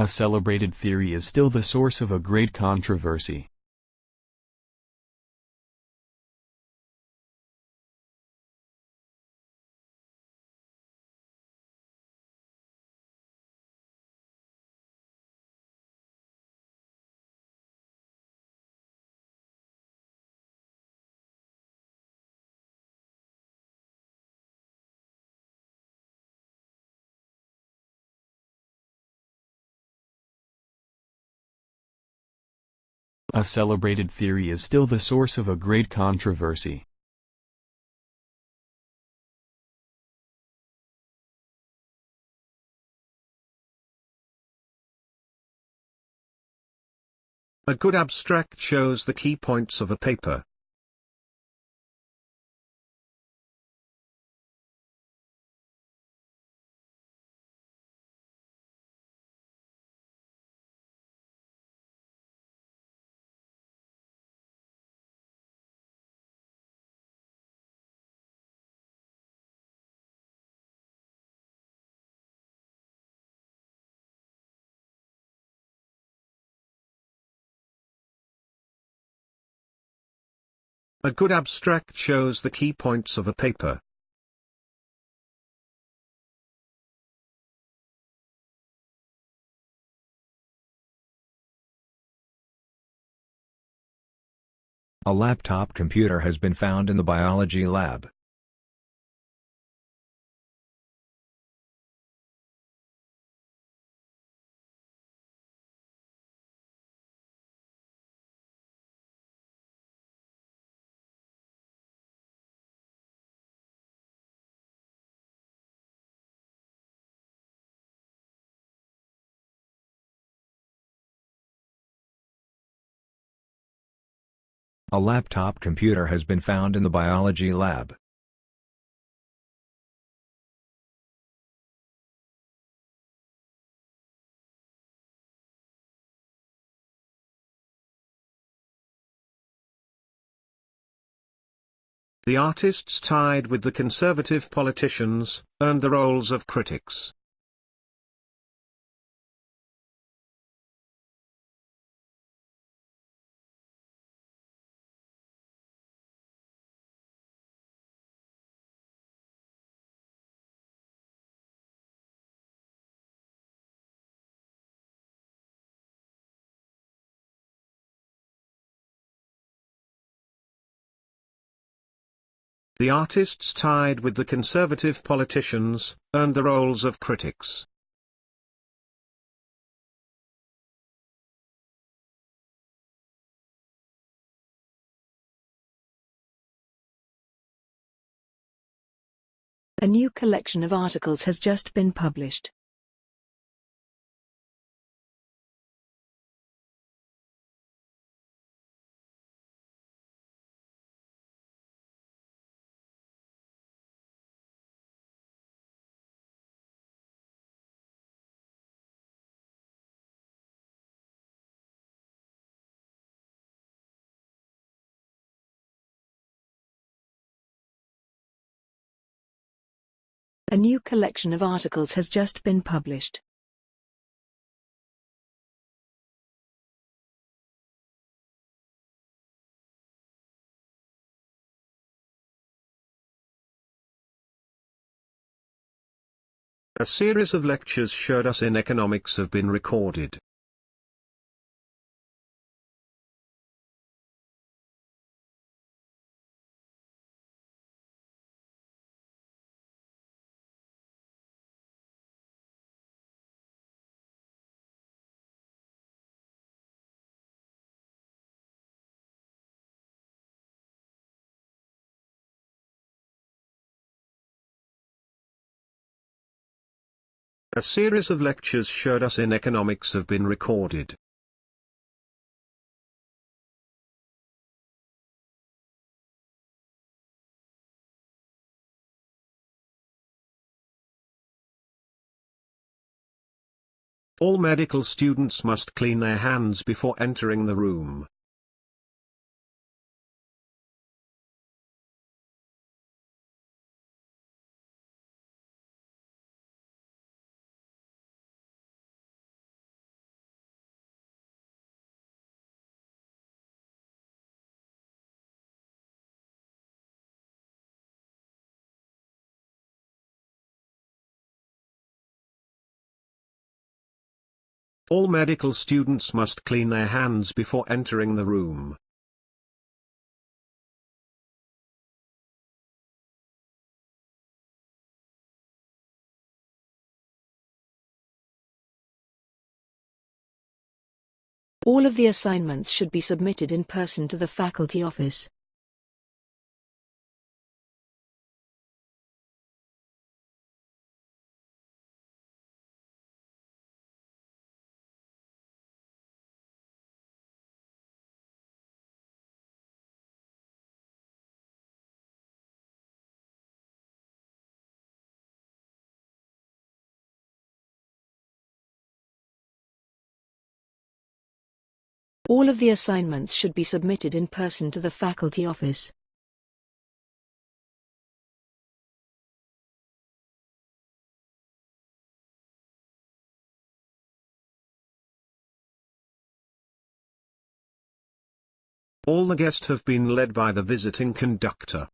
A celebrated theory is still the source of a great controversy. A celebrated theory is still the source of a great controversy. A good abstract shows the key points of a paper. A good abstract shows the key points of a paper. A laptop computer has been found in the biology lab. A laptop computer has been found in the biology lab. The artists tied with the conservative politicians, earned the roles of critics. The artists tied with the conservative politicians, earned the roles of critics. A new collection of articles has just been published. A new collection of articles has just been published. A series of lectures showed us in economics have been recorded. A series of lectures showed us in economics have been recorded. All medical students must clean their hands before entering the room. All medical students must clean their hands before entering the room. All of the assignments should be submitted in person to the faculty office. All of the assignments should be submitted in person to the faculty office. All the guests have been led by the visiting conductor.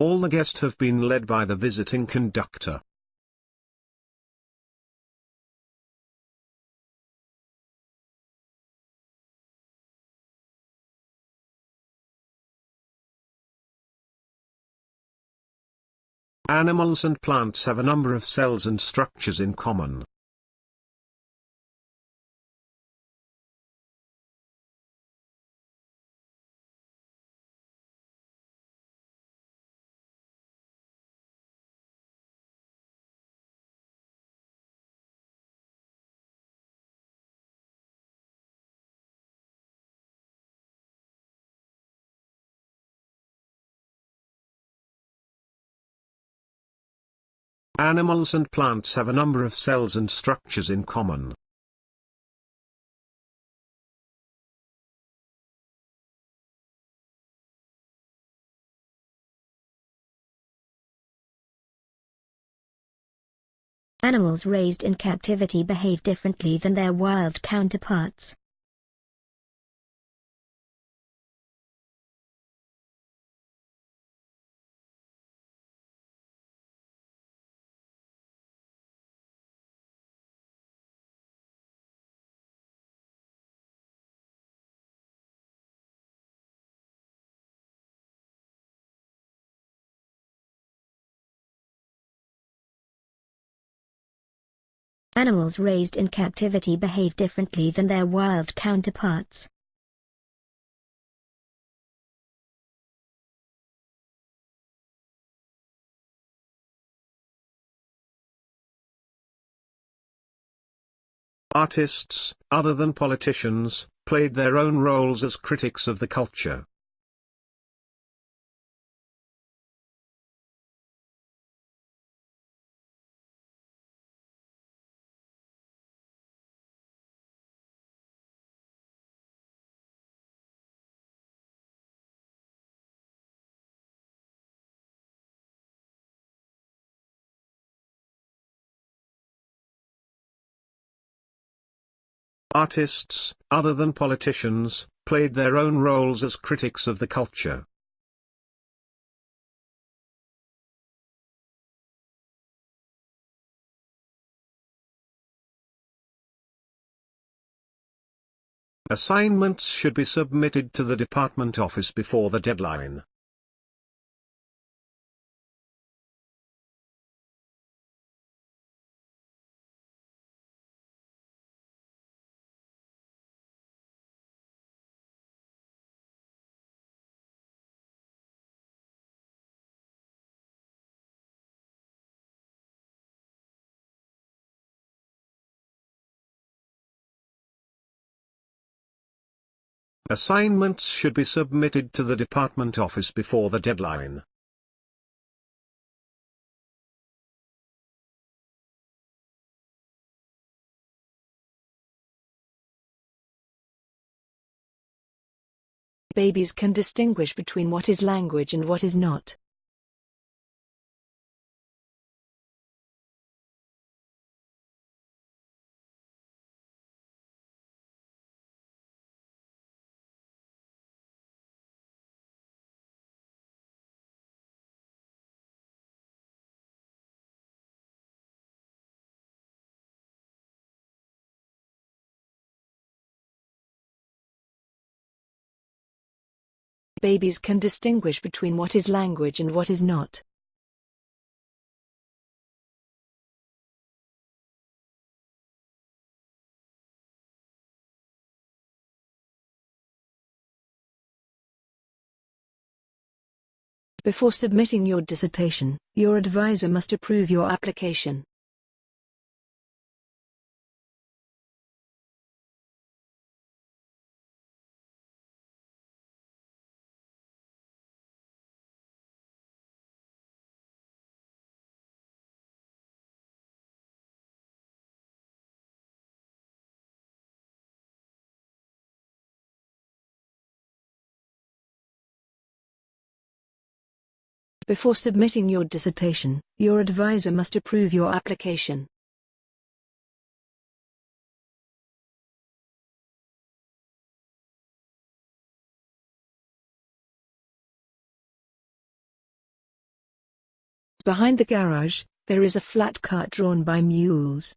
All the guests have been led by the visiting conductor. Animals and plants have a number of cells and structures in common. Animals and plants have a number of cells and structures in common. Animals raised in captivity behave differently than their wild counterparts. Animals raised in captivity behave differently than their wild counterparts. Artists, other than politicians, played their own roles as critics of the culture. Artists, other than politicians, played their own roles as critics of the culture. Assignments should be submitted to the department office before the deadline. Assignments should be submitted to the department office before the deadline. Babies can distinguish between what is language and what is not. Babies can distinguish between what is language and what is not. Before submitting your dissertation, your advisor must approve your application. Before submitting your dissertation, your advisor must approve your application. Behind the garage, there is a flat cart drawn by mules.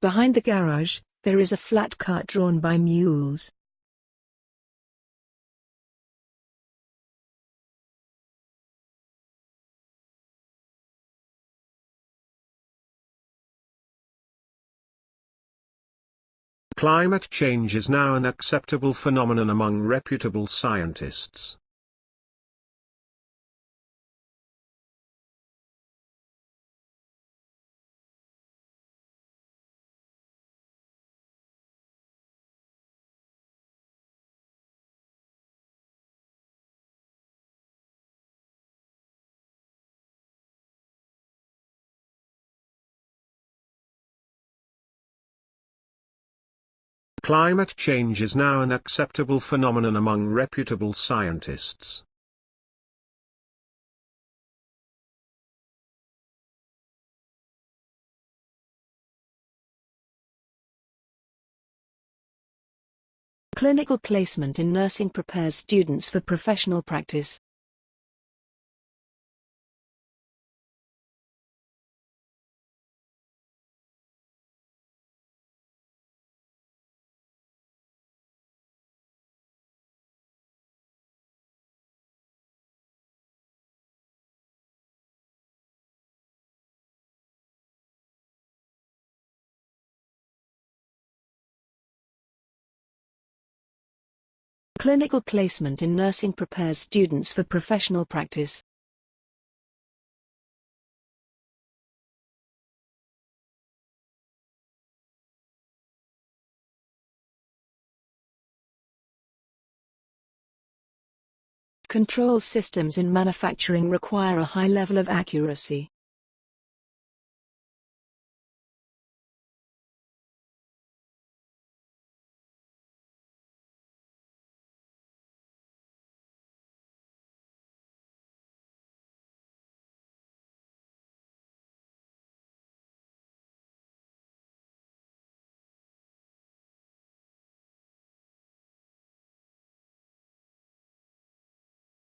Behind the garage, there is a flat cart drawn by mules. Climate change is now an acceptable phenomenon among reputable scientists. Climate change is now an acceptable phenomenon among reputable scientists. Clinical placement in nursing prepares students for professional practice. Clinical placement in nursing prepares students for professional practice. Control systems in manufacturing require a high level of accuracy.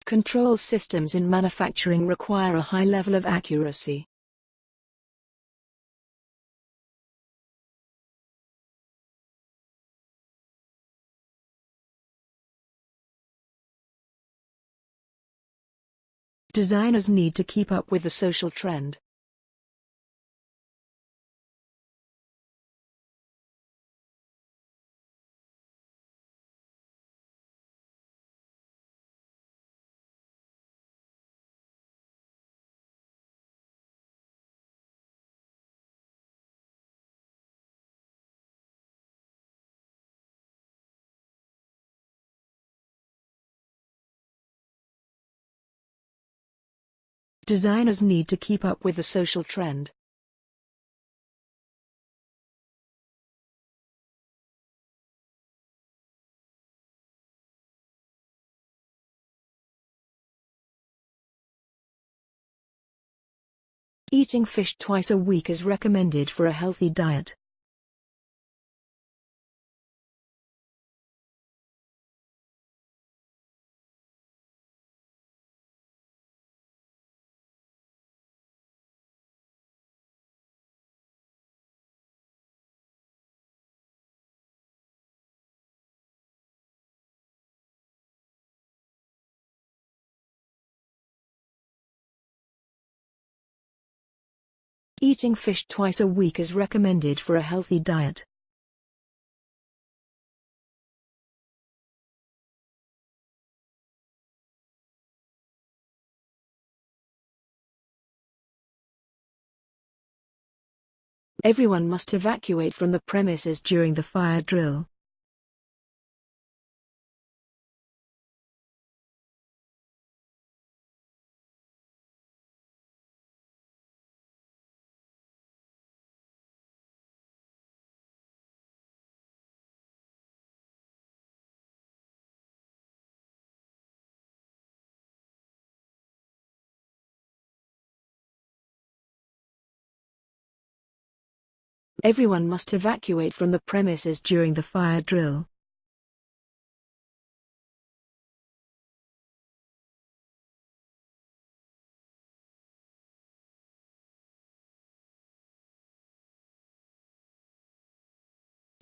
Control systems in manufacturing require a high level of accuracy. Designers need to keep up with the social trend. Designers need to keep up with the social trend. Eating fish twice a week is recommended for a healthy diet. Eating fish twice a week is recommended for a healthy diet. Everyone must evacuate from the premises during the fire drill. Everyone must evacuate from the premises during the fire drill.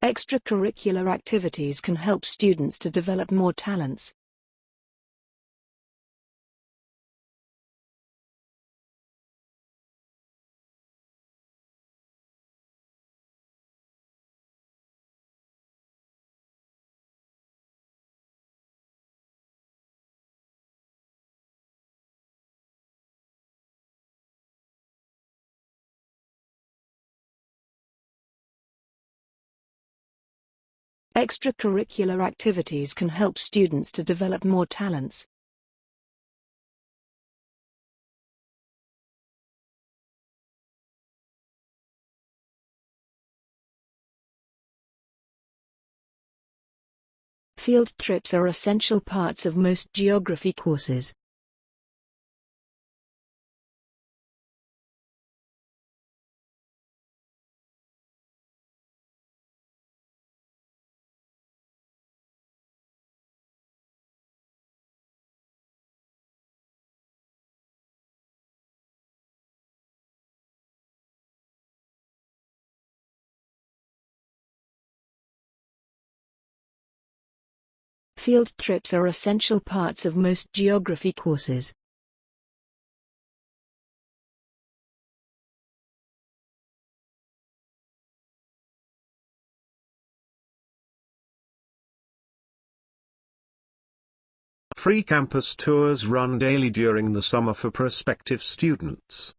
Extracurricular activities can help students to develop more talents. Extracurricular activities can help students to develop more talents. Field trips are essential parts of most geography courses. Field trips are essential parts of most geography courses. Free campus tours run daily during the summer for prospective students.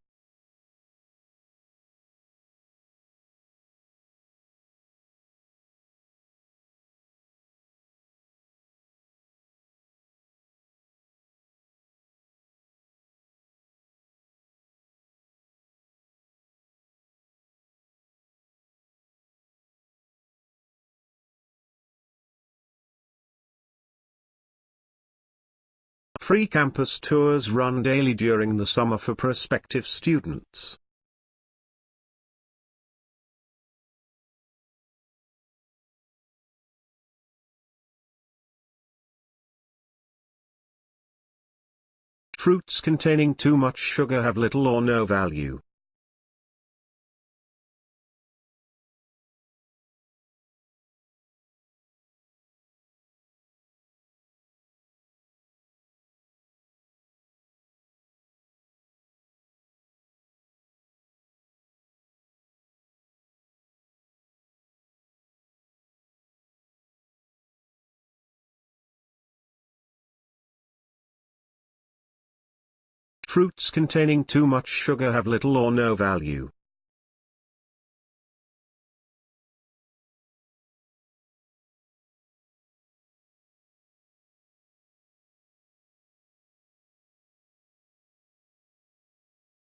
Free campus tours run daily during the summer for prospective students. Fruits containing too much sugar have little or no value. Fruits containing too much sugar have little or no value.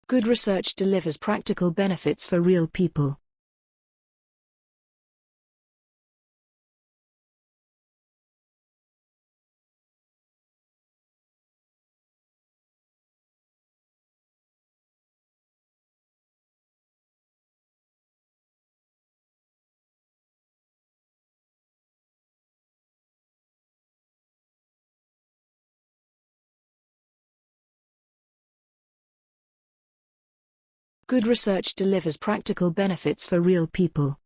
Good research delivers practical benefits for real people. Good research delivers practical benefits for real people.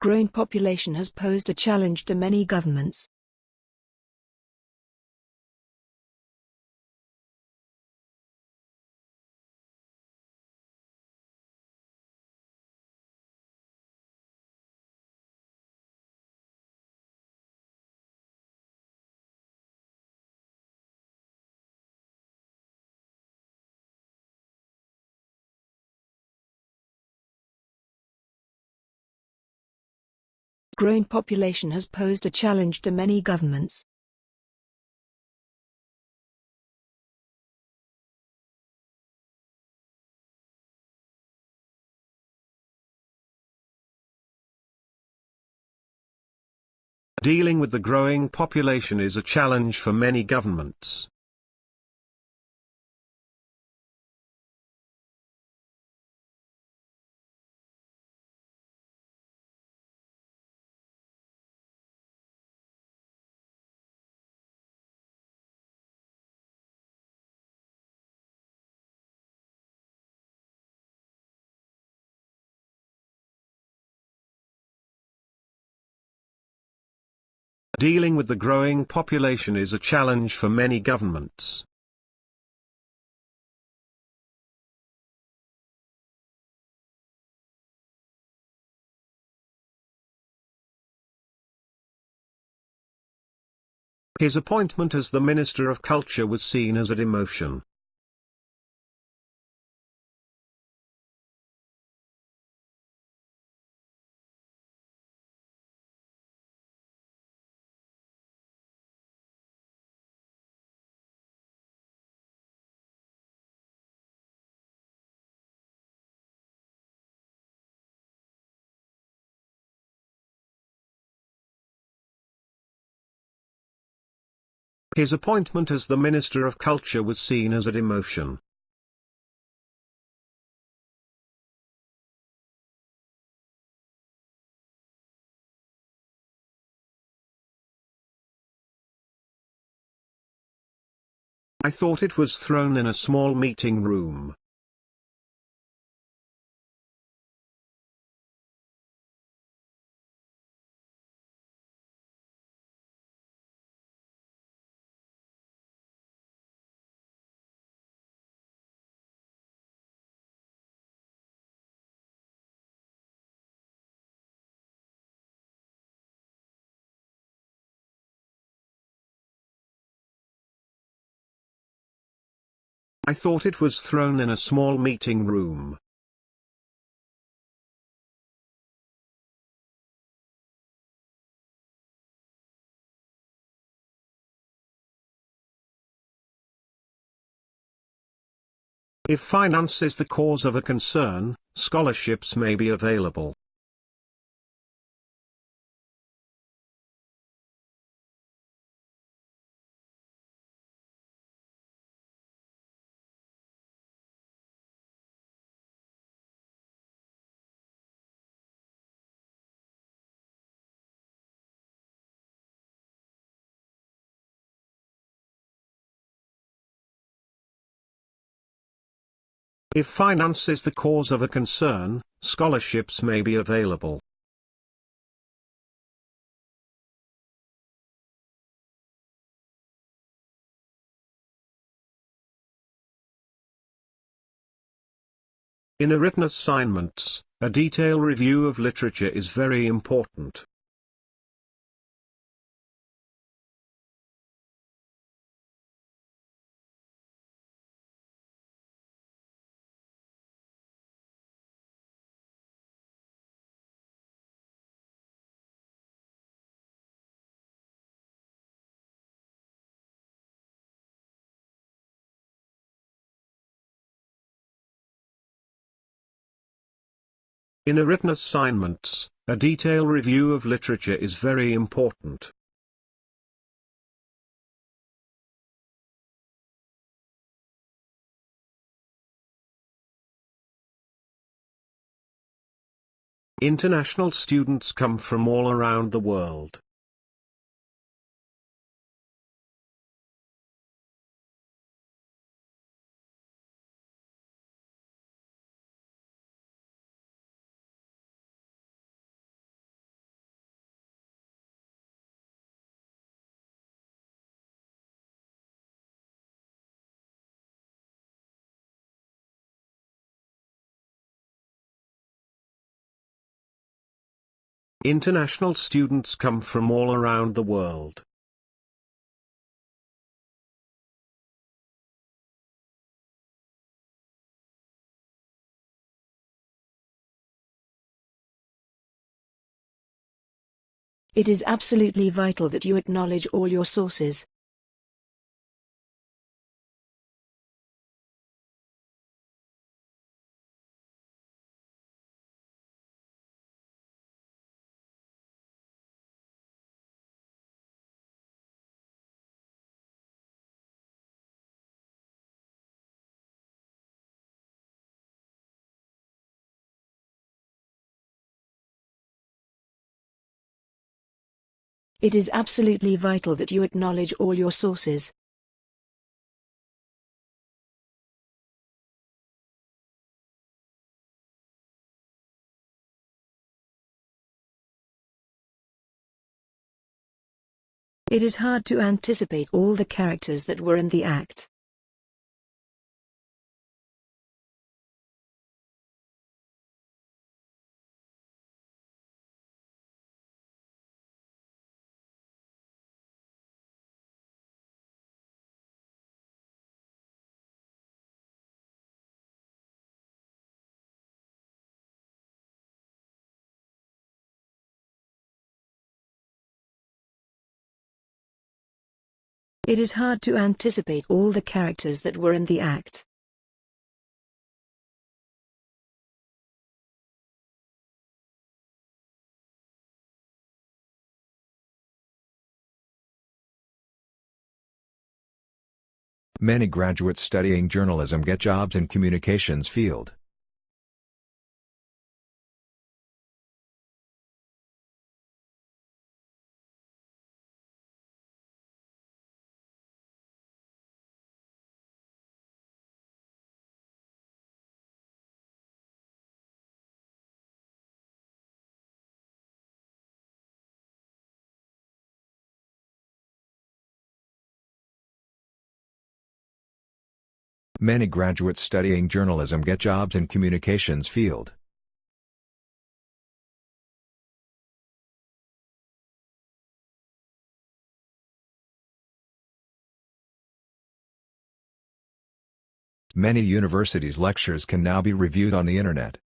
Growing population has posed a challenge to many governments. Growing population has posed a challenge to many governments. Dealing with the growing population is a challenge for many governments. Dealing with the growing population is a challenge for many governments. His appointment as the Minister of Culture was seen as a demotion. His appointment as the Minister of Culture was seen as a demotion. I thought it was thrown in a small meeting room. I thought it was thrown in a small meeting room. If finance is the cause of a concern, scholarships may be available. If finance is the cause of a concern, scholarships may be available. In a written assignments, a detailed review of literature is very important. In a written assignments, a detailed review of literature is very important. International students come from all around the world. International students come from all around the world. It is absolutely vital that you acknowledge all your sources. It is absolutely vital that you acknowledge all your sources. It is hard to anticipate all the characters that were in the act. It is hard to anticipate all the characters that were in the act. Many graduates studying journalism get jobs in communications field. Many graduates studying journalism get jobs in communications field. Many universities' lectures can now be reviewed on the Internet.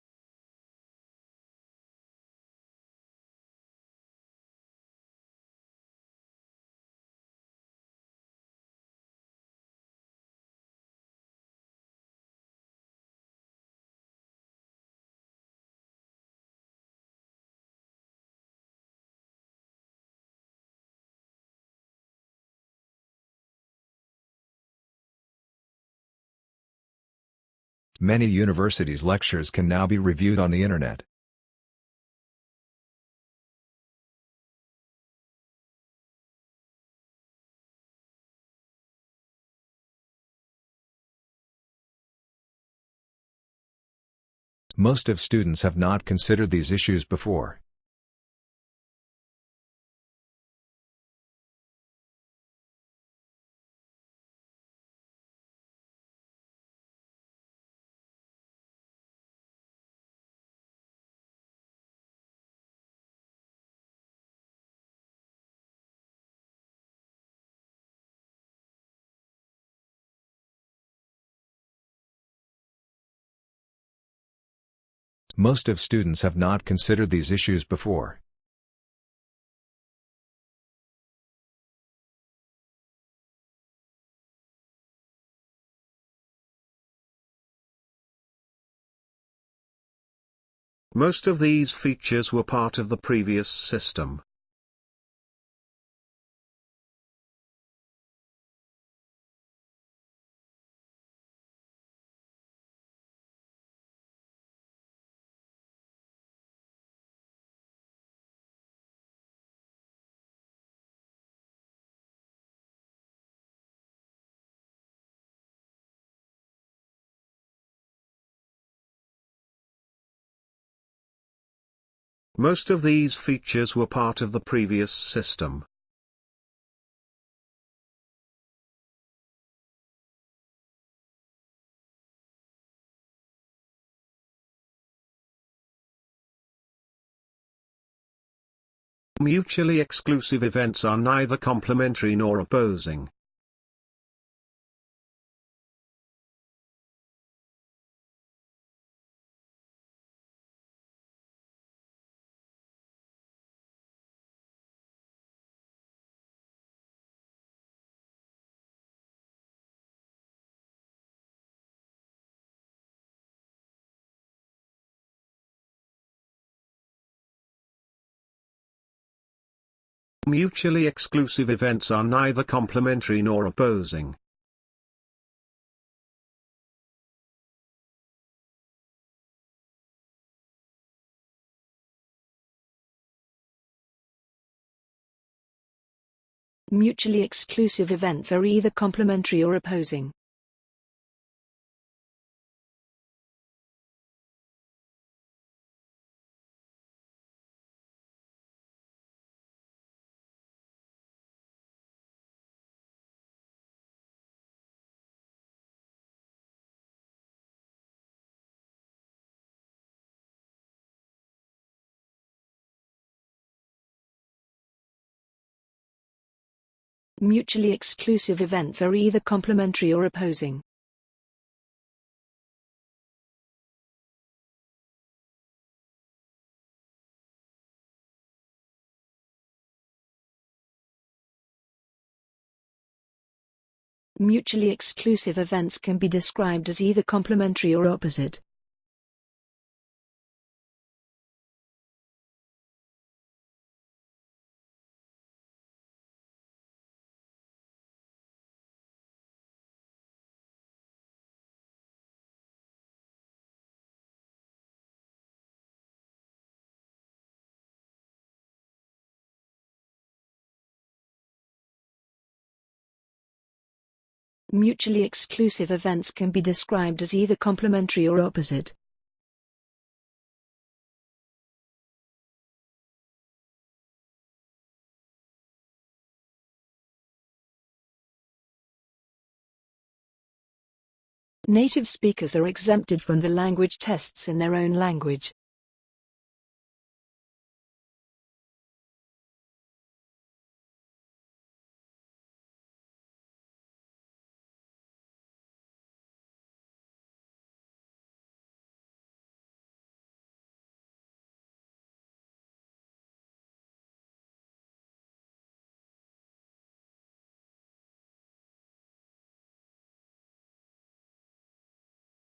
Many universities' lectures can now be reviewed on the Internet. Most of students have not considered these issues before. Most of students have not considered these issues before. Most of these features were part of the previous system. Most of these features were part of the previous system. Mutually exclusive events are neither complementary nor opposing. Mutually exclusive events are neither complementary nor opposing. Mutually exclusive events are either complementary or opposing. Mutually exclusive events are either complementary or opposing. Mutually exclusive events can be described as either complementary or opposite. Mutually exclusive events can be described as either complementary or opposite. Native speakers are exempted from the language tests in their own language.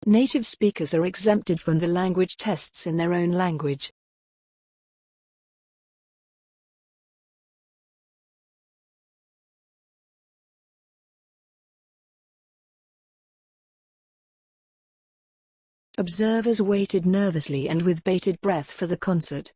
Native speakers are exempted from the language tests in their own language. Observers waited nervously and with bated breath for the concert.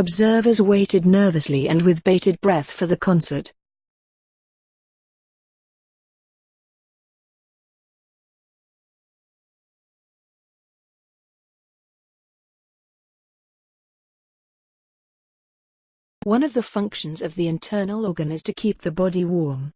Observers waited nervously and with bated breath for the concert. One of the functions of the internal organ is to keep the body warm.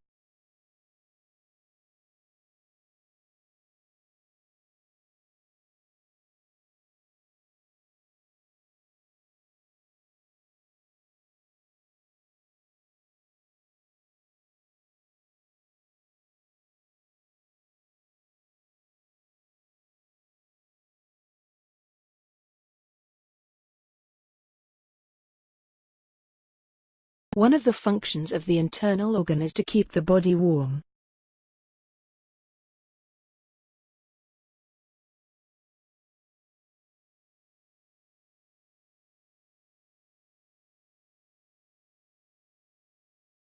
One of the functions of the internal organ is to keep the body warm.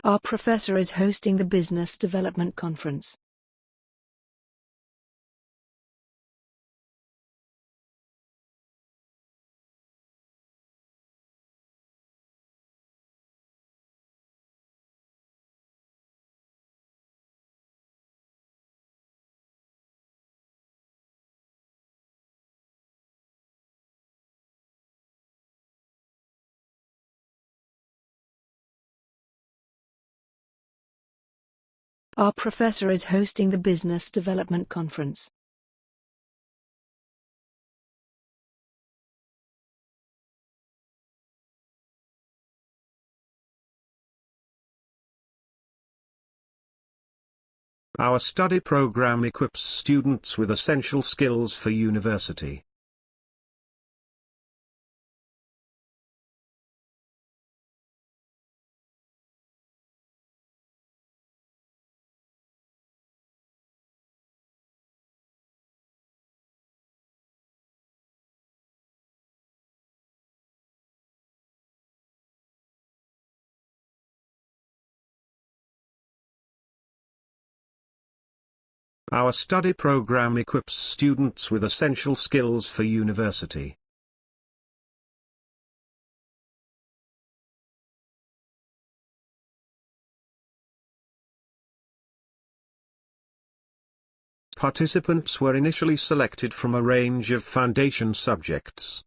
Our professor is hosting the Business Development Conference. Our professor is hosting the Business Development Conference. Our study program equips students with essential skills for university. Our study program equips students with essential skills for university. Participants were initially selected from a range of foundation subjects.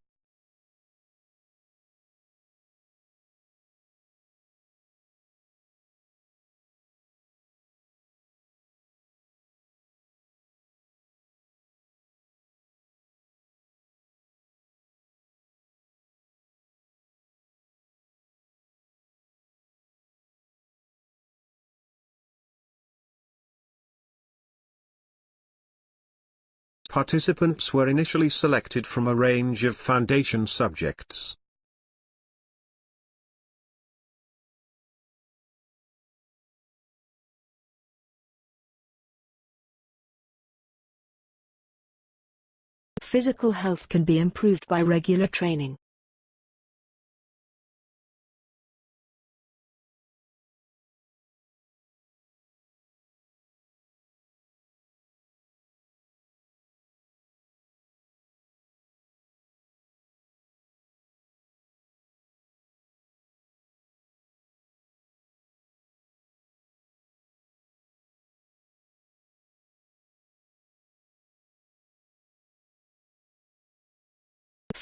Participants were initially selected from a range of foundation subjects. Physical health can be improved by regular training.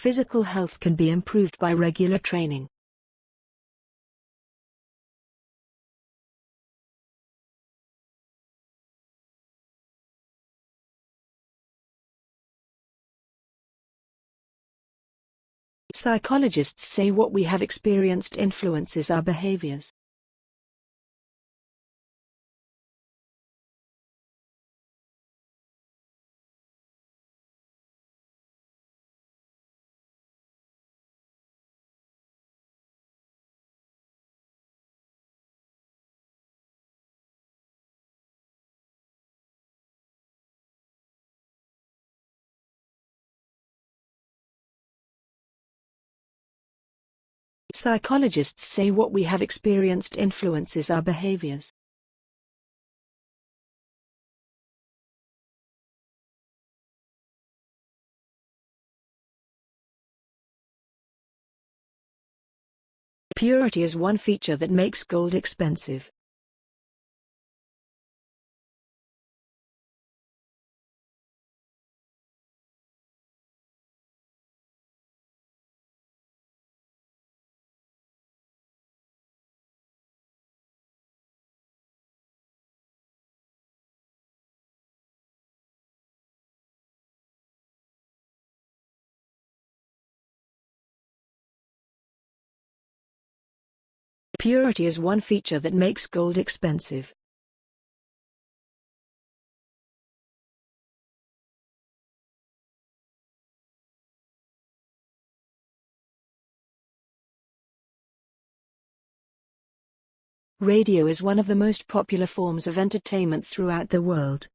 Physical health can be improved by regular training. Psychologists say what we have experienced influences our behaviors. Psychologists say what we have experienced influences our behaviors. Purity is one feature that makes gold expensive. Purity is one feature that makes gold expensive. Radio is one of the most popular forms of entertainment throughout the world.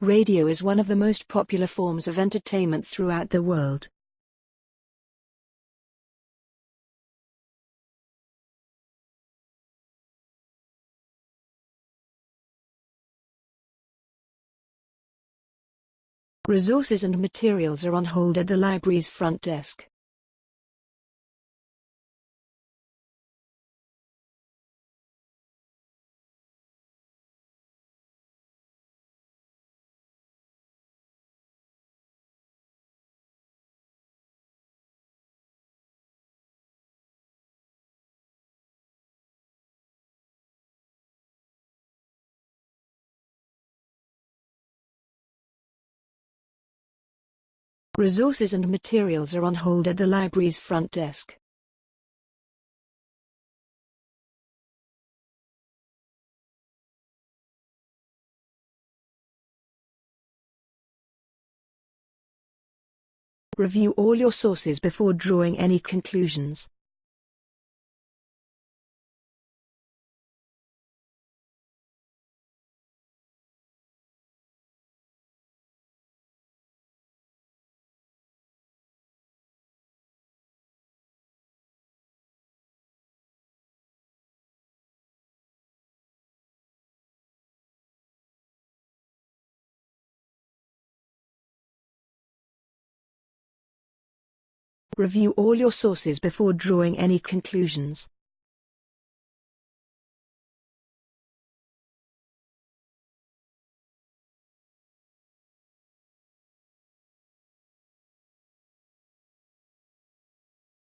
Radio is one of the most popular forms of entertainment throughout the world. Resources and materials are on hold at the library's front desk. Resources and materials are on hold at the library's front desk. Review all your sources before drawing any conclusions. Review all your sources before drawing any conclusions.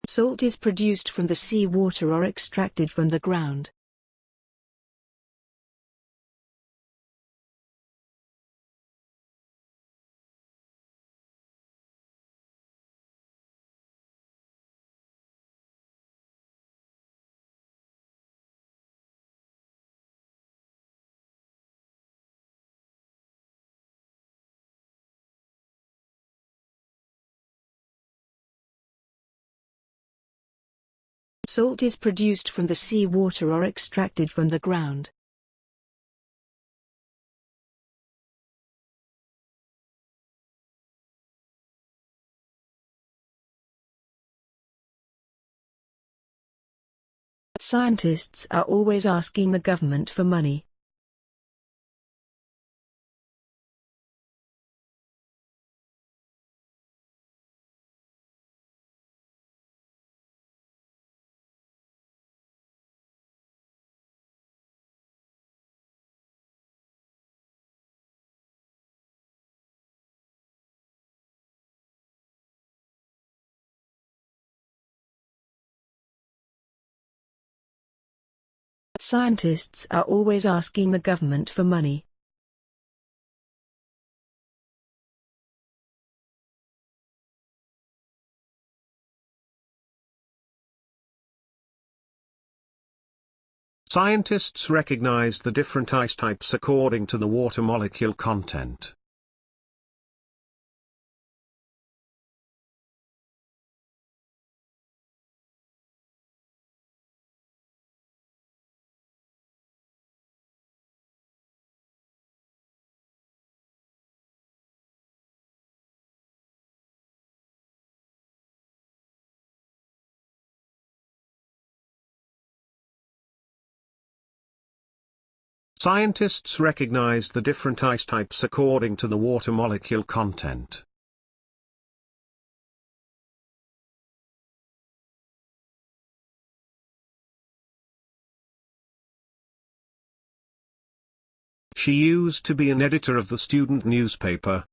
Salt is produced from the sea water or extracted from the ground. Salt is produced from the sea water or extracted from the ground. Scientists are always asking the government for money. Scientists are always asking the government for money. Scientists recognize the different ice types according to the water molecule content. Scientists recognize the different ice types according to the water molecule content. She used to be an editor of the student newspaper,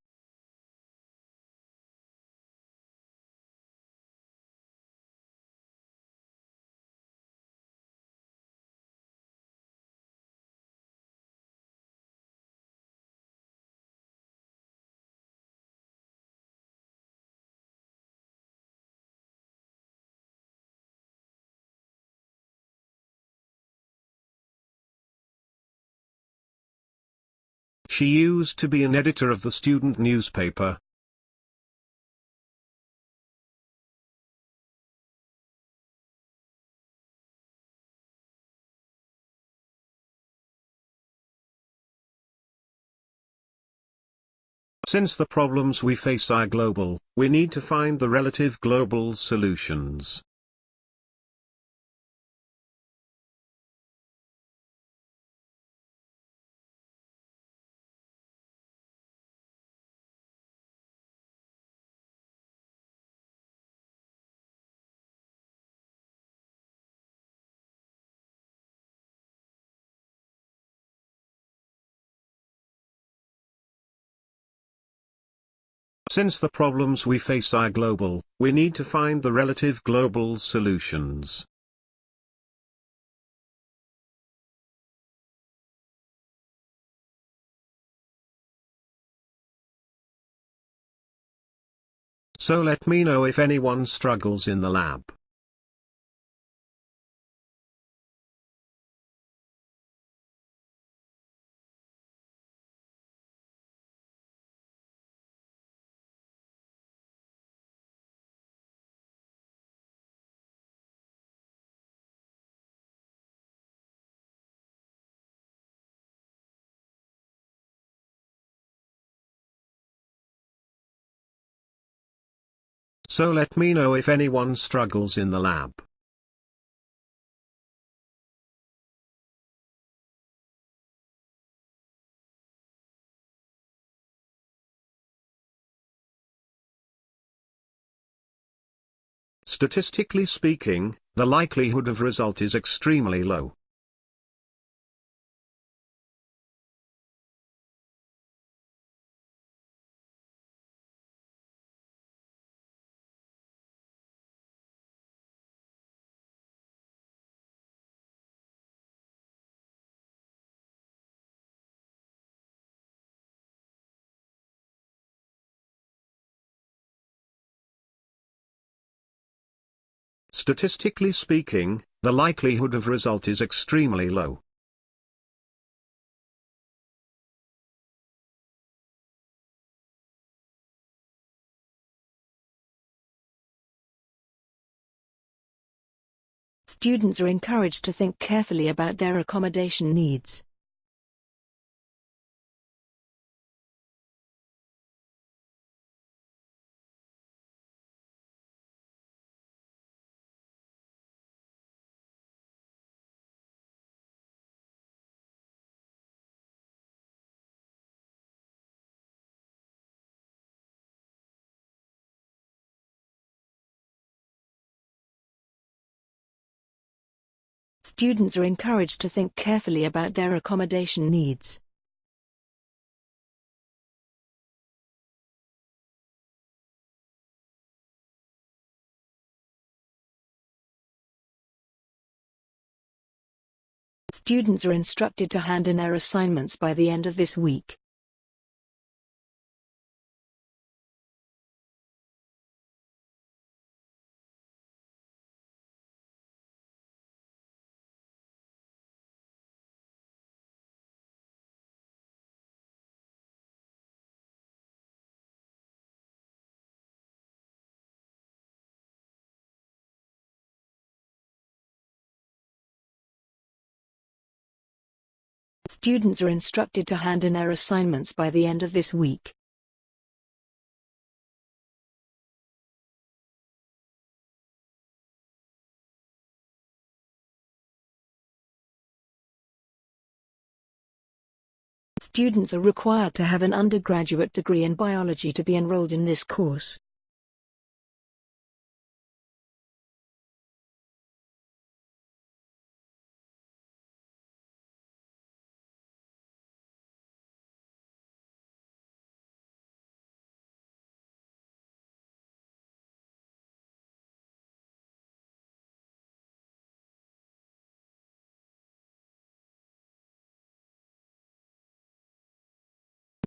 She used to be an editor of the student newspaper. Since the problems we face are global, we need to find the relative global solutions. Since the problems we face are global, we need to find the relative global solutions. So let me know if anyone struggles in the lab. So let me know if anyone struggles in the lab. Statistically speaking, the likelihood of result is extremely low. Statistically speaking, the likelihood of result is extremely low. Students are encouraged to think carefully about their accommodation needs. Students are encouraged to think carefully about their accommodation needs. Students are instructed to hand in their assignments by the end of this week. Students are instructed to hand in their assignments by the end of this week. Students are required to have an undergraduate degree in biology to be enrolled in this course.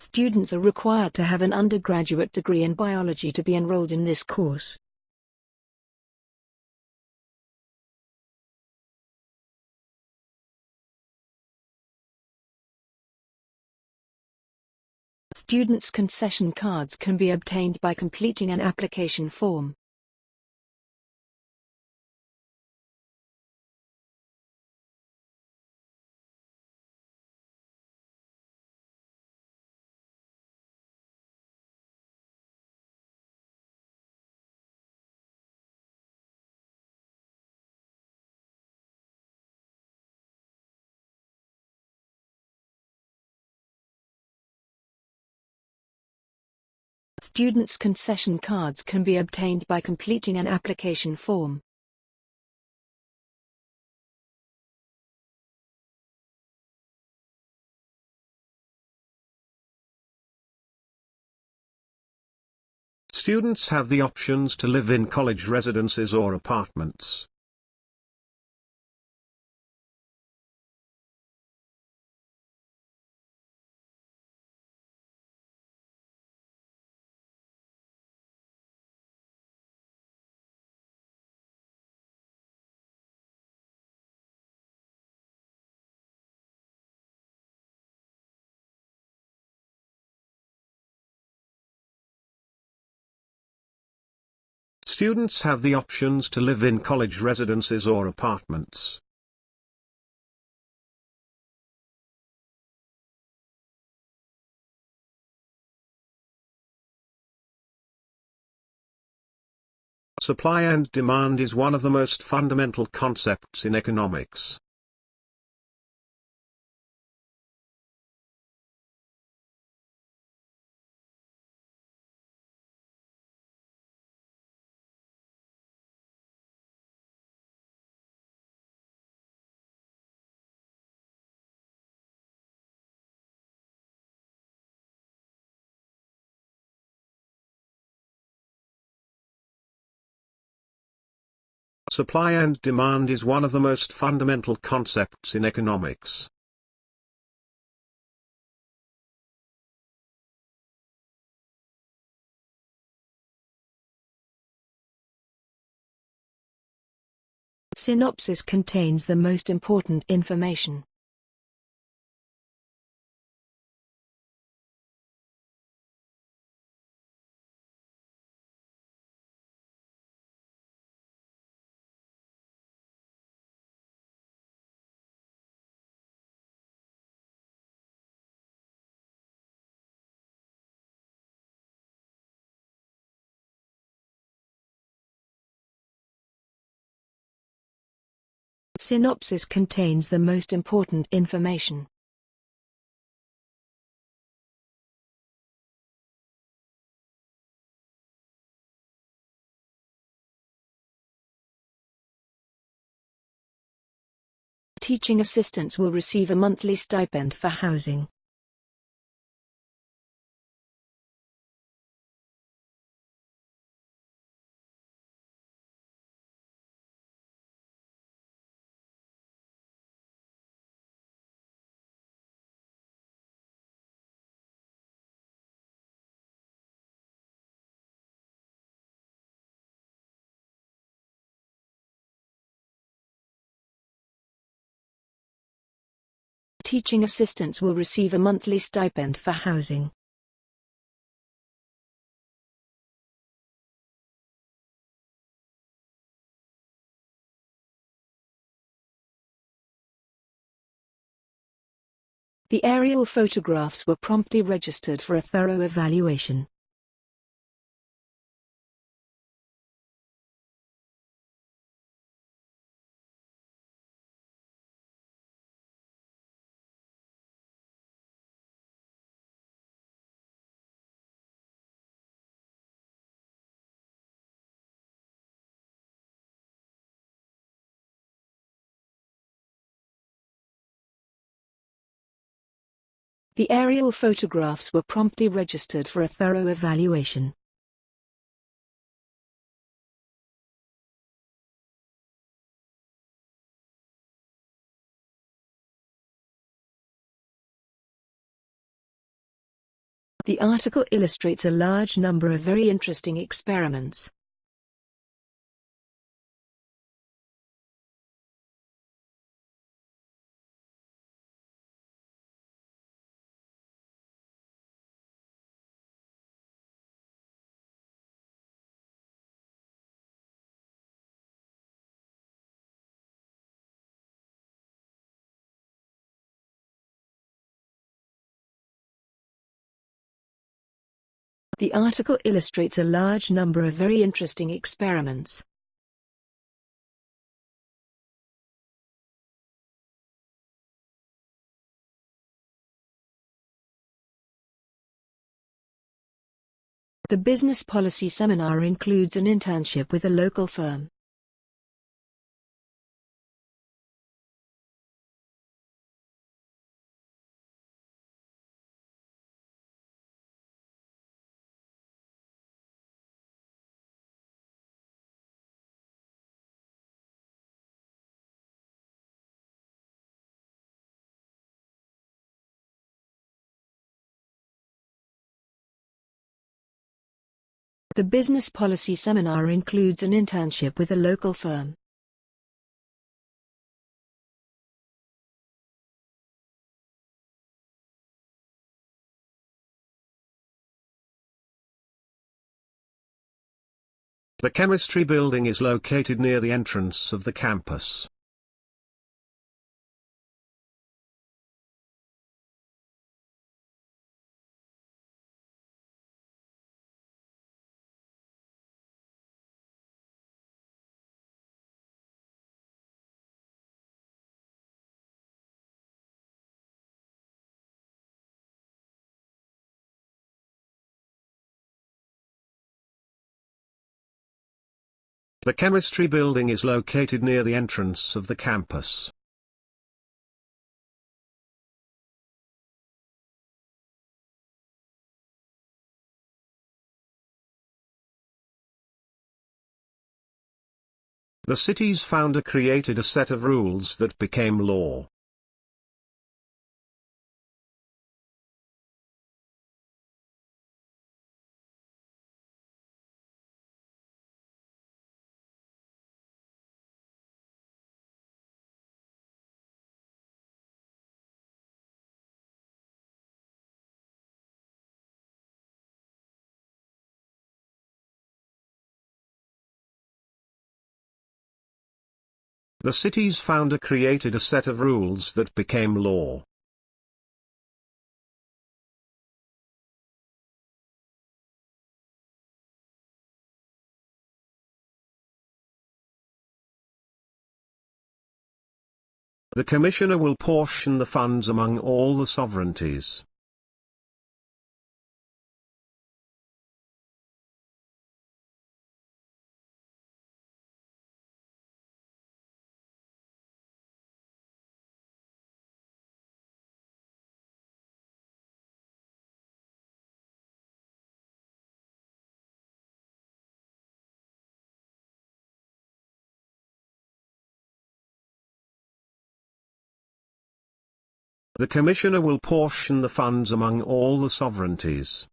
Students are required to have an undergraduate degree in biology to be enrolled in this course. Students' concession cards can be obtained by completing an application form. Students' concession cards can be obtained by completing an application form. Students have the options to live in college residences or apartments. Students have the options to live in college residences or apartments. Supply and demand is one of the most fundamental concepts in economics. Supply and demand is one of the most fundamental concepts in economics. Synopsis contains the most important information. Synopsis contains the most important information. Teaching assistants will receive a monthly stipend for housing. Teaching assistants will receive a monthly stipend for housing. The aerial photographs were promptly registered for a thorough evaluation. The aerial photographs were promptly registered for a thorough evaluation. The article illustrates a large number of very interesting experiments. The article illustrates a large number of very interesting experiments. The business policy seminar includes an internship with a local firm. The business policy seminar includes an internship with a local firm. The chemistry building is located near the entrance of the campus. The chemistry building is located near the entrance of the campus. The city's founder created a set of rules that became law. The city's founder created a set of rules that became law. The Commissioner will portion the funds among all the sovereignties. The Commissioner will portion the funds among all the sovereignties.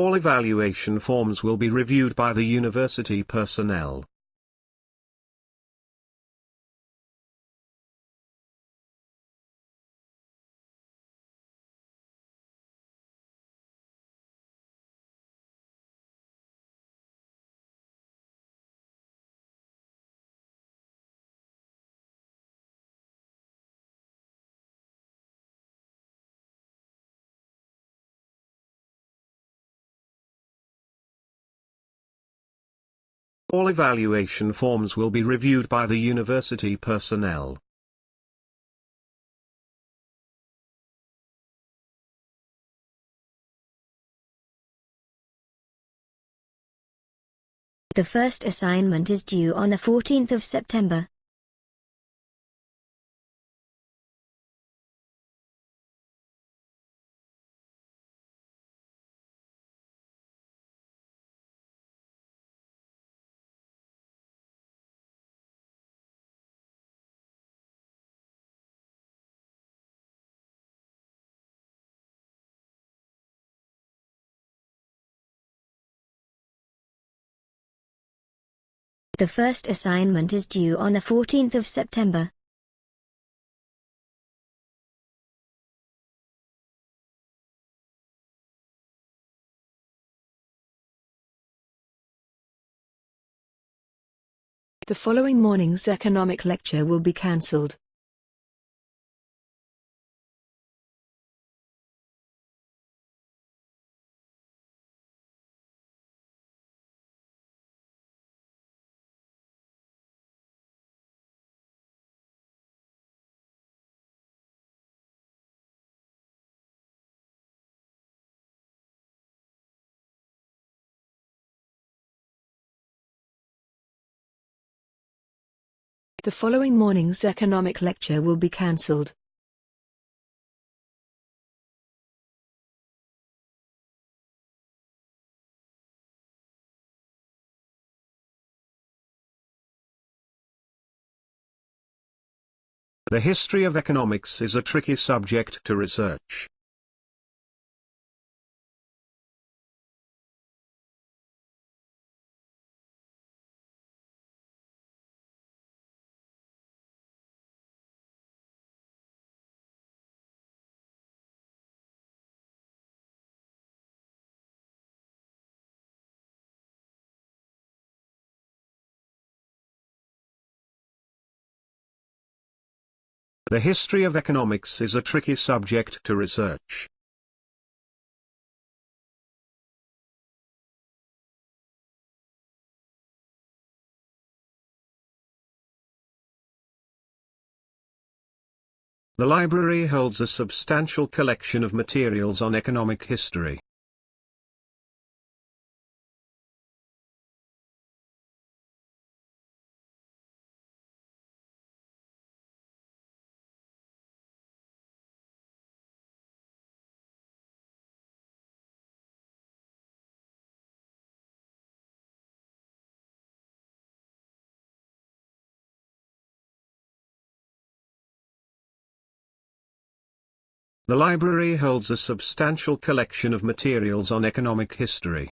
All evaluation forms will be reviewed by the university personnel. All evaluation forms will be reviewed by the university personnel. The first assignment is due on the 14th of September. The first assignment is due on the 14th of September. The following morning's economic lecture will be cancelled. The following morning's economic lecture will be cancelled. The history of economics is a tricky subject to research. The history of economics is a tricky subject to research. The library holds a substantial collection of materials on economic history. The library holds a substantial collection of materials on economic history.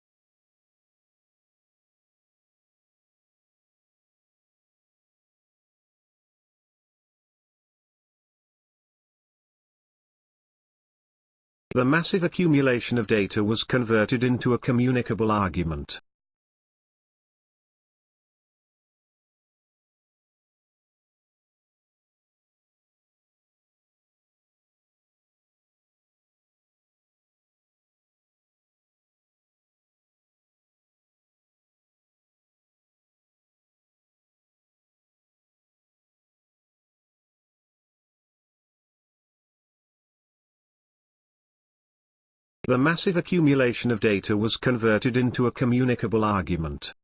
The massive accumulation of data was converted into a communicable argument. The massive accumulation of data was converted into a communicable argument.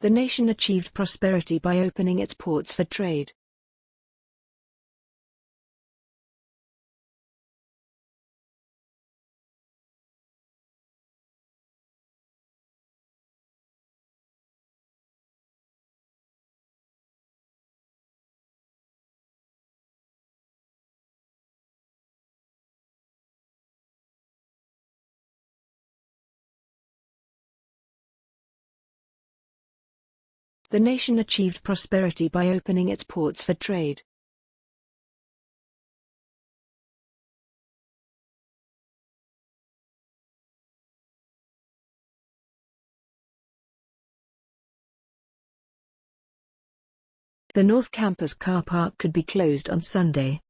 The nation achieved prosperity by opening its ports for trade. The nation achieved prosperity by opening its ports for trade. The North Campus car park could be closed on Sunday.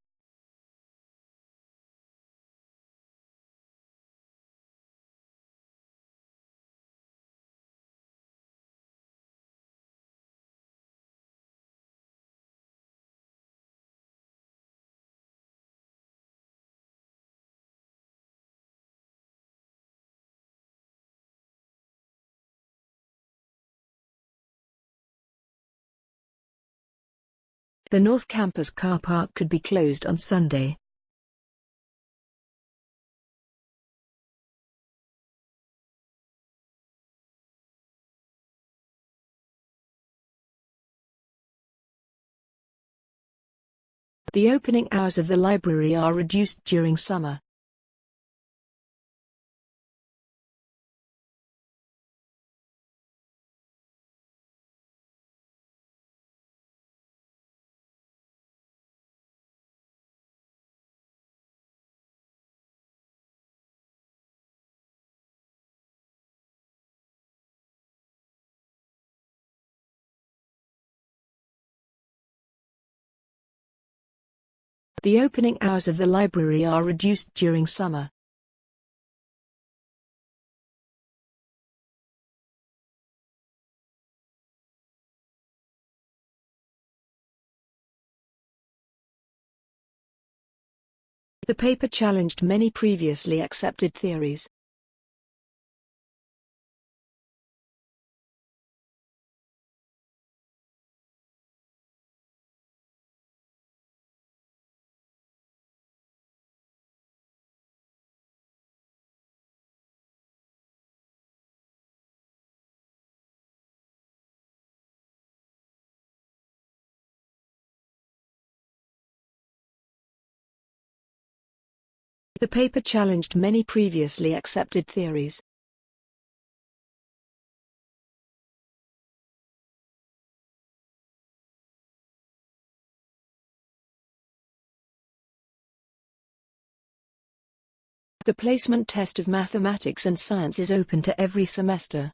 The North Campus car park could be closed on Sunday. The opening hours of the library are reduced during summer. The opening hours of the library are reduced during summer. The paper challenged many previously accepted theories. The paper challenged many previously accepted theories. The placement test of mathematics and science is open to every semester.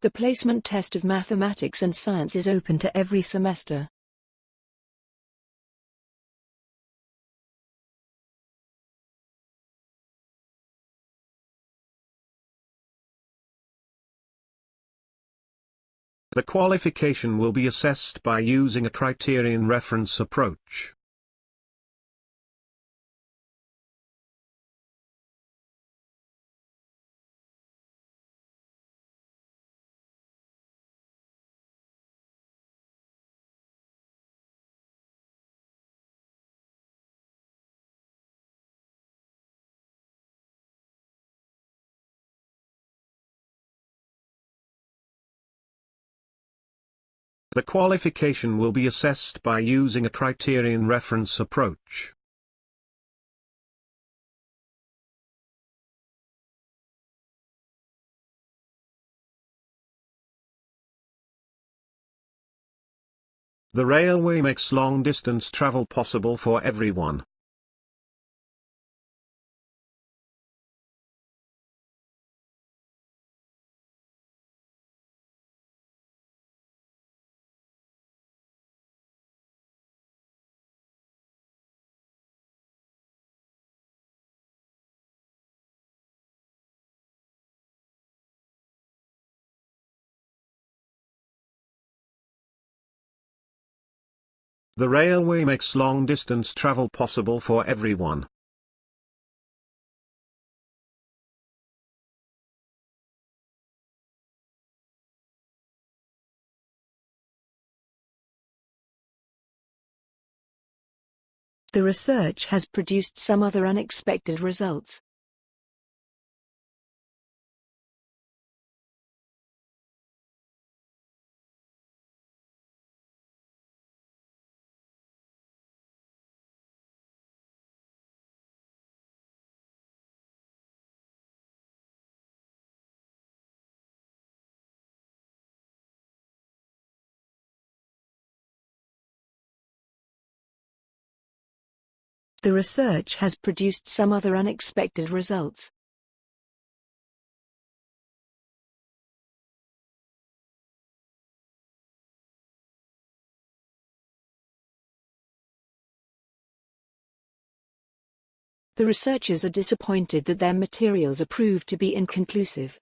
The placement test of mathematics and science is open to every semester. The qualification will be assessed by using a criterion reference approach. The qualification will be assessed by using a criterion reference approach. The railway makes long-distance travel possible for everyone. The railway makes long-distance travel possible for everyone. The research has produced some other unexpected results. The research has produced some other unexpected results. The researchers are disappointed that their materials are proved to be inconclusive.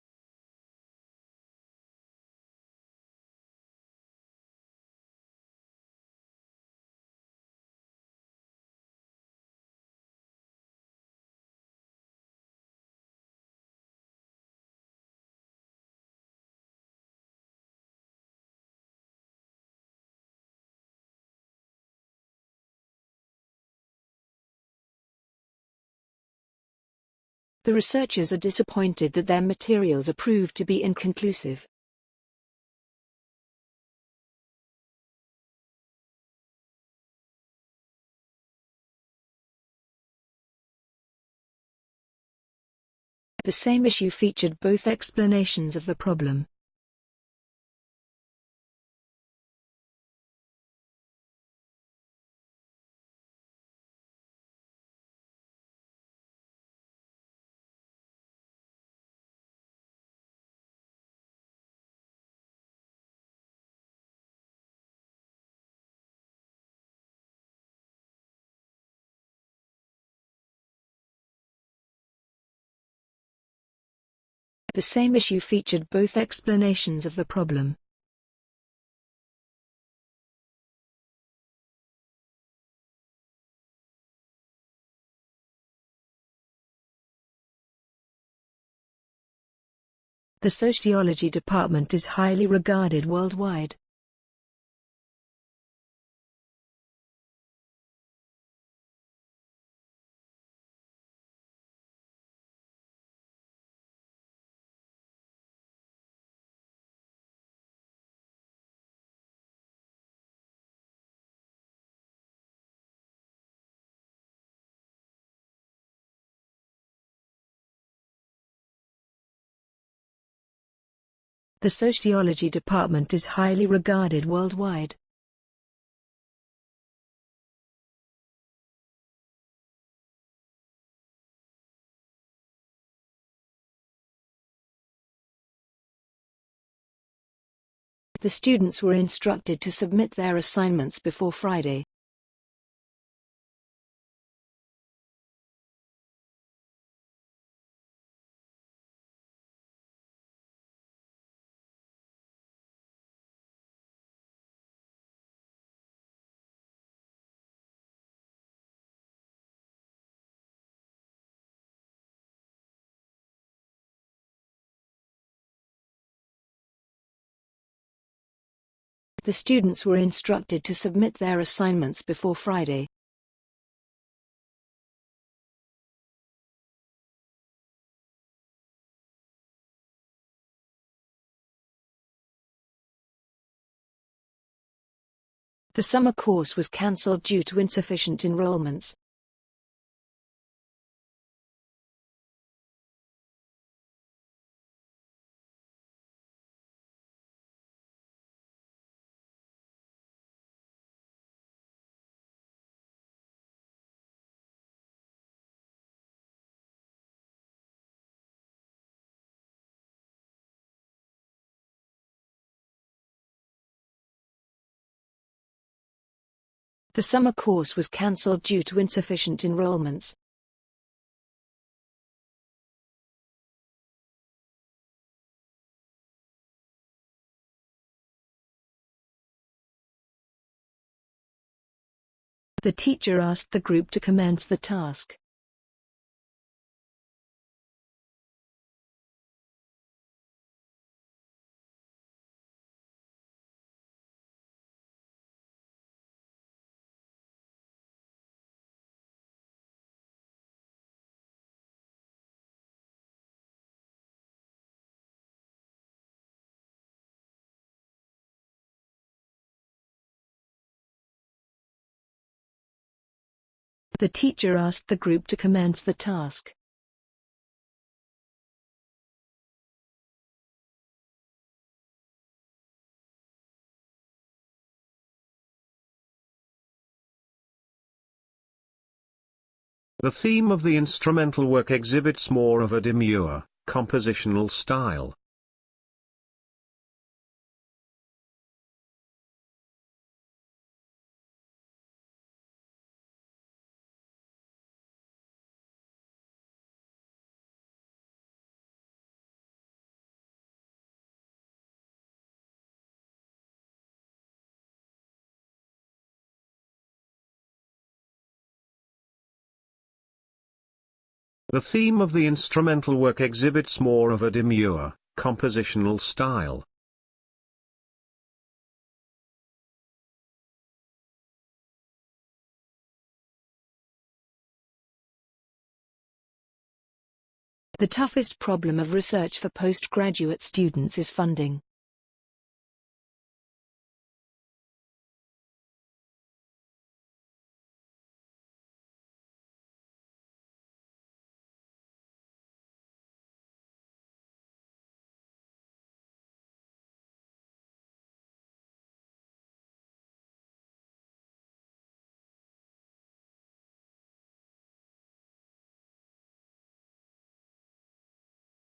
The researchers are disappointed that their materials are proved to be inconclusive. The same issue featured both explanations of the problem. The same issue featured both explanations of the problem. The sociology department is highly regarded worldwide. The sociology department is highly regarded worldwide. The students were instructed to submit their assignments before Friday. The students were instructed to submit their assignments before Friday. The summer course was cancelled due to insufficient enrollments. The summer course was cancelled due to insufficient enrollments. The teacher asked the group to commence the task. The teacher asked the group to commence the task. The theme of the instrumental work exhibits more of a demure, compositional style. The theme of the instrumental work exhibits more of a demure, compositional style. The toughest problem of research for postgraduate students is funding.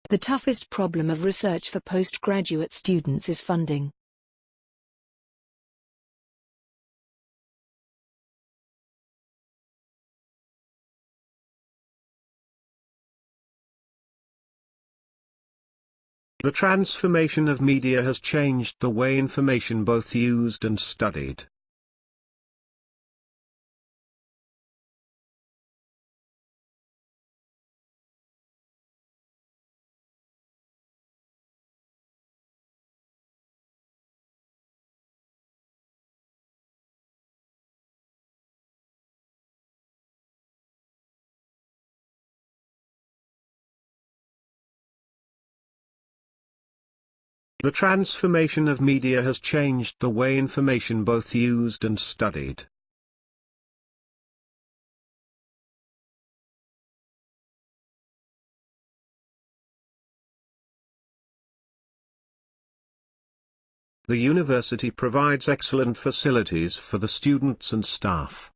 The toughest problem of research for postgraduate students is funding. The transformation of media has changed the way information both used and studied. The transformation of media has changed the way information both used and studied. The university provides excellent facilities for the students and staff.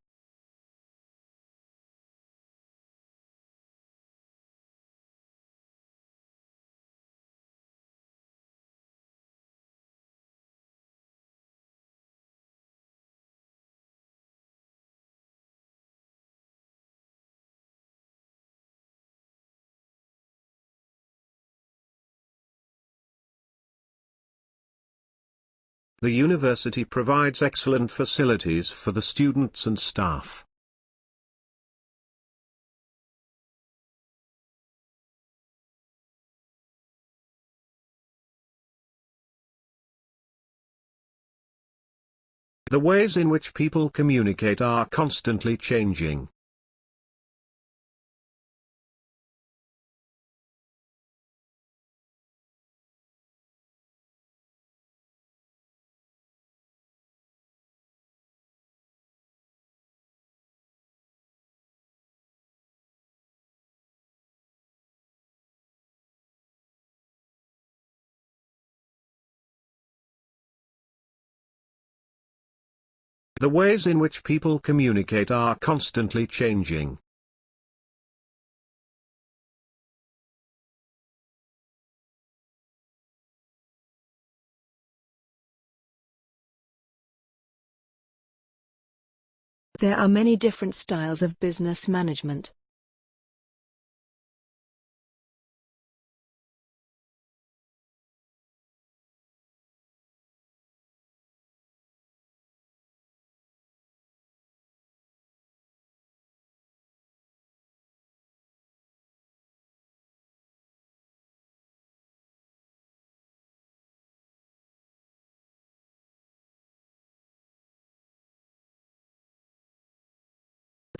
The university provides excellent facilities for the students and staff. The ways in which people communicate are constantly changing. The ways in which people communicate are constantly changing. There are many different styles of business management.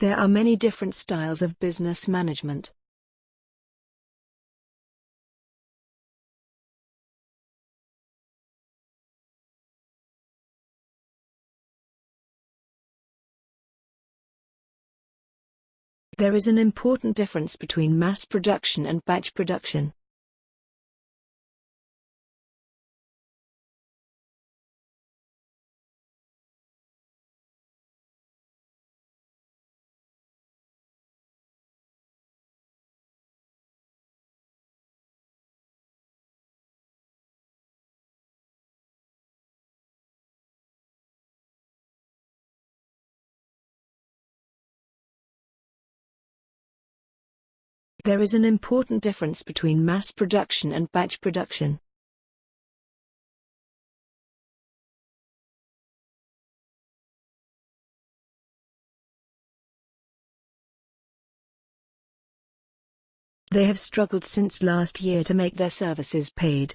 There are many different styles of business management. There is an important difference between mass production and batch production. There is an important difference between mass production and batch production. They have struggled since last year to make their services paid.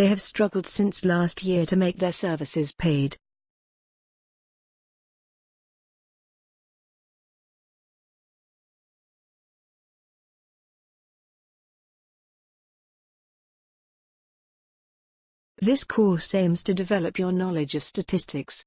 They have struggled since last year to make their services paid. This course aims to develop your knowledge of statistics.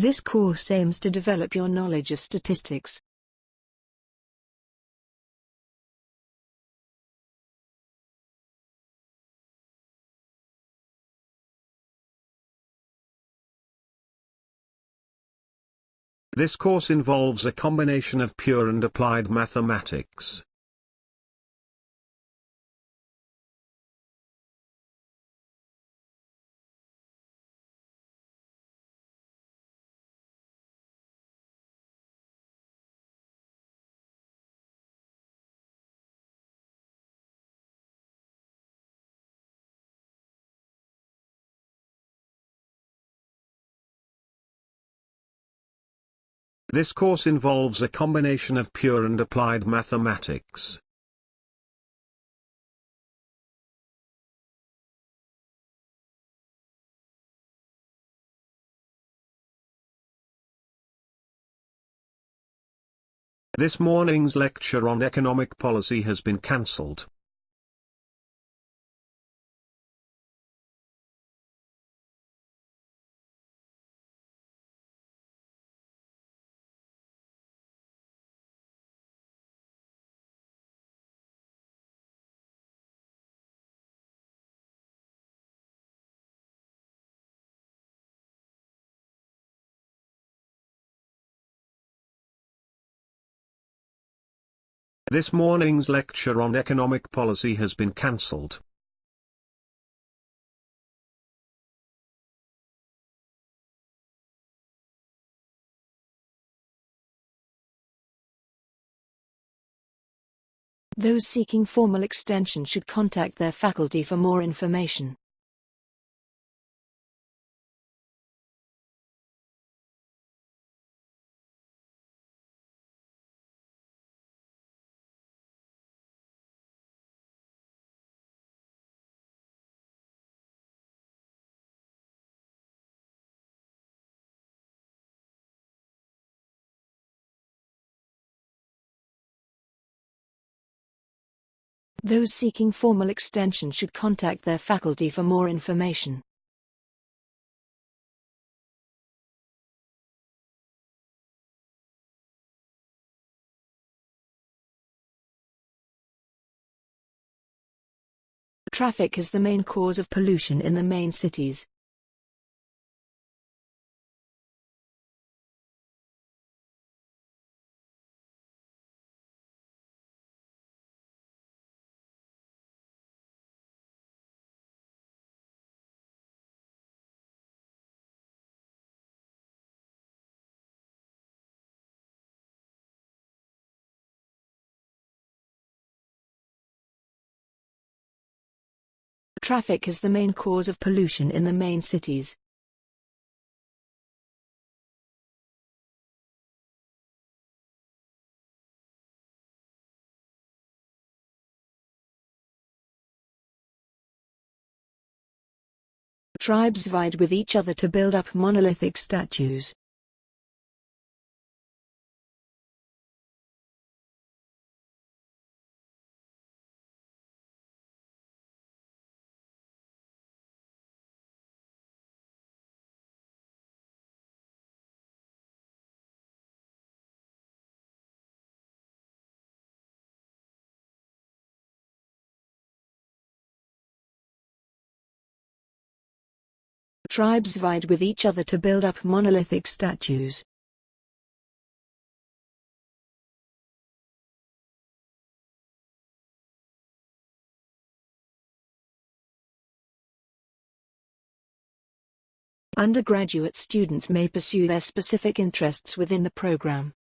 This course aims to develop your knowledge of statistics. This course involves a combination of pure and applied mathematics. This course involves a combination of pure and applied mathematics. This morning's lecture on economic policy has been cancelled. This morning's lecture on economic policy has been cancelled. Those seeking formal extension should contact their faculty for more information. Those seeking formal extension should contact their faculty for more information. Traffic is the main cause of pollution in the main cities. Traffic is the main cause of pollution in the main cities. Tribes vied with each other to build up monolithic statues. Tribes vied with each other to build up monolithic statues. Undergraduate students may pursue their specific interests within the program.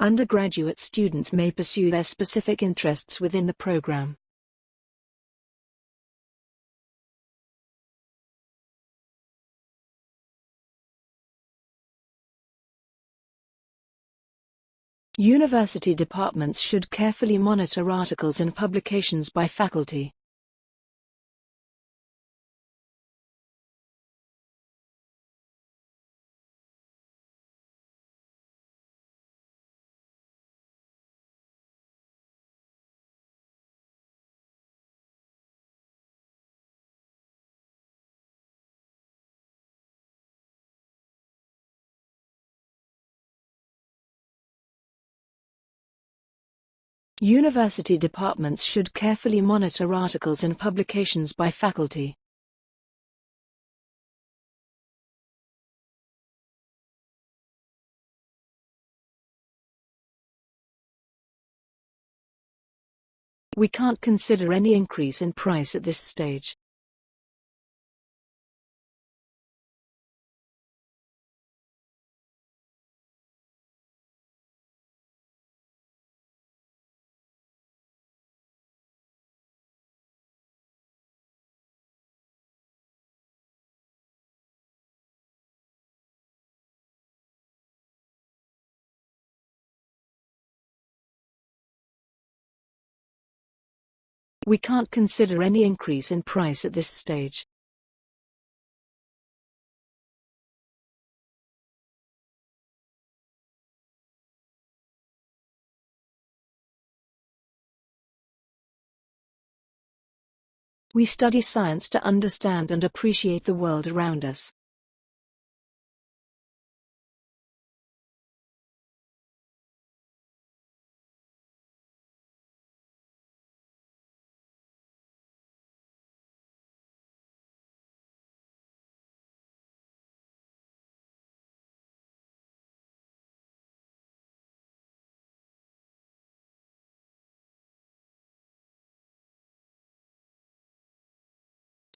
Undergraduate students may pursue their specific interests within the program. University departments should carefully monitor articles and publications by faculty. University departments should carefully monitor articles and publications by faculty. We can't consider any increase in price at this stage. We can't consider any increase in price at this stage. We study science to understand and appreciate the world around us.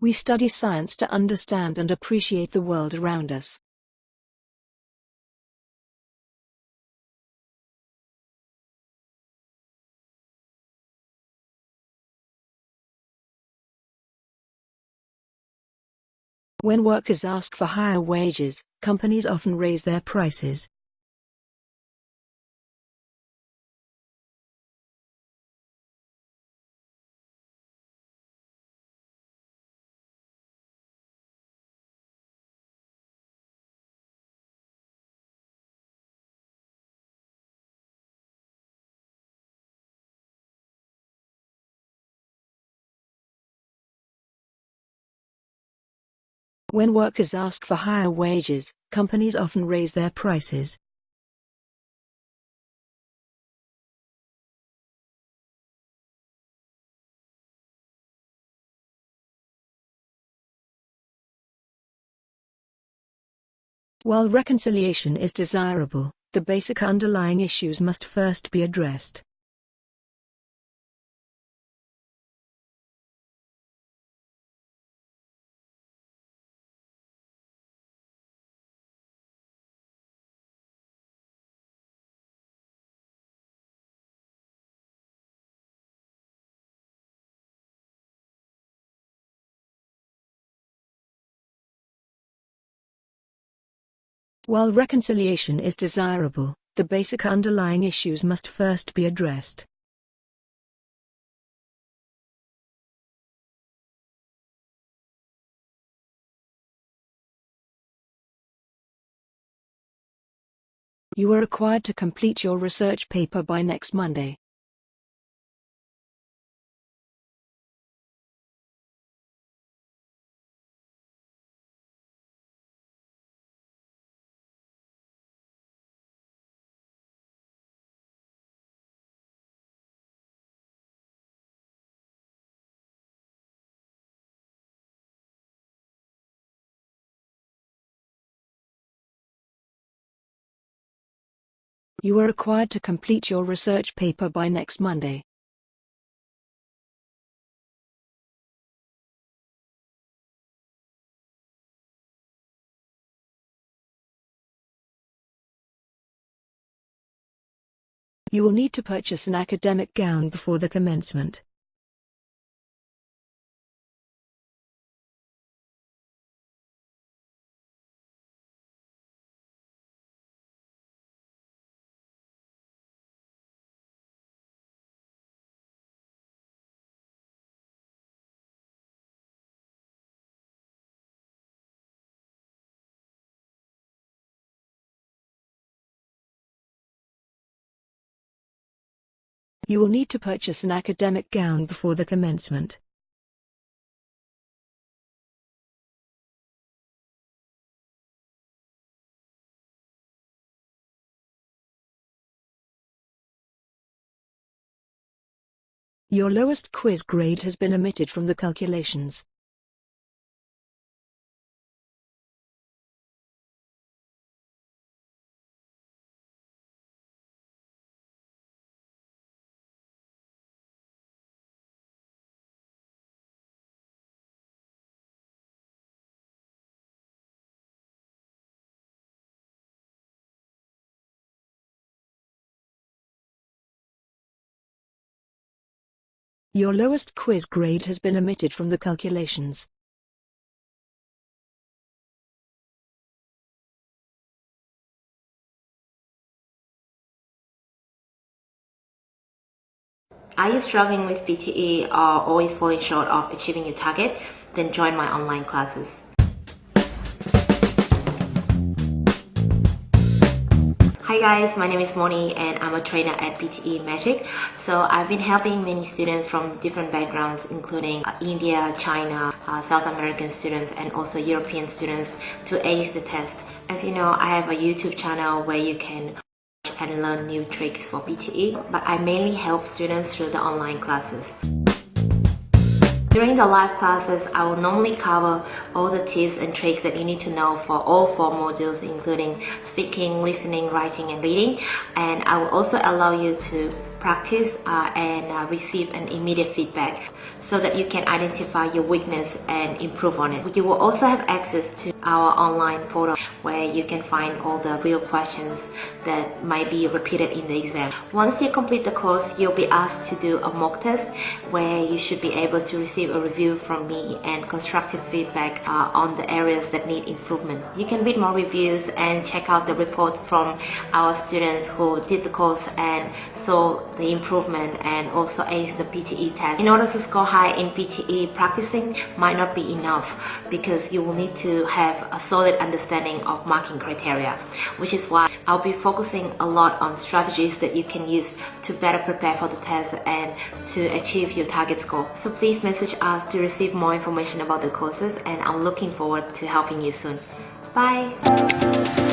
We study science to understand and appreciate the world around us. When workers ask for higher wages, companies often raise their prices. When workers ask for higher wages, companies often raise their prices. While reconciliation is desirable, the basic underlying issues must first be addressed. While reconciliation is desirable, the basic underlying issues must first be addressed. You are required to complete your research paper by next Monday. You are required to complete your research paper by next Monday. You will need to purchase an academic gown before the commencement. You will need to purchase an academic gown before the commencement. Your lowest quiz grade has been omitted from the calculations. Your lowest quiz grade has been omitted from the calculations. Are you struggling with PTE or always falling short of achieving your target? Then join my online classes. Hi guys, my name is Moni and I'm a trainer at PTE Magic. So I've been helping many students from different backgrounds including uh, India, China, uh, South American students and also European students to ace the test. As you know, I have a YouTube channel where you can watch and learn new tricks for PTE, but I mainly help students through the online classes. During the live classes, I will normally cover all the tips and tricks that you need to know for all four modules including speaking, listening, writing and reading. And I will also allow you to practice uh, and uh, receive an immediate feedback so that you can identify your weakness and improve on it. You will also have access to our online portal where you can find all the real questions that might be repeated in the exam. Once you complete the course, you'll be asked to do a mock test where you should be able to receive a review from me and constructive feedback uh, on the areas that need improvement. You can read more reviews and check out the report from our students who did the course and saw the improvement and also ace the PTE test. In order to score high in PTE, practicing might not be enough because you will need to have a solid understanding of marking criteria, which is why I'll be focusing a lot on strategies that you can use to better prepare for the test and to achieve your target score. So please message us to receive more information about the courses and I'm looking forward to helping you soon. Bye!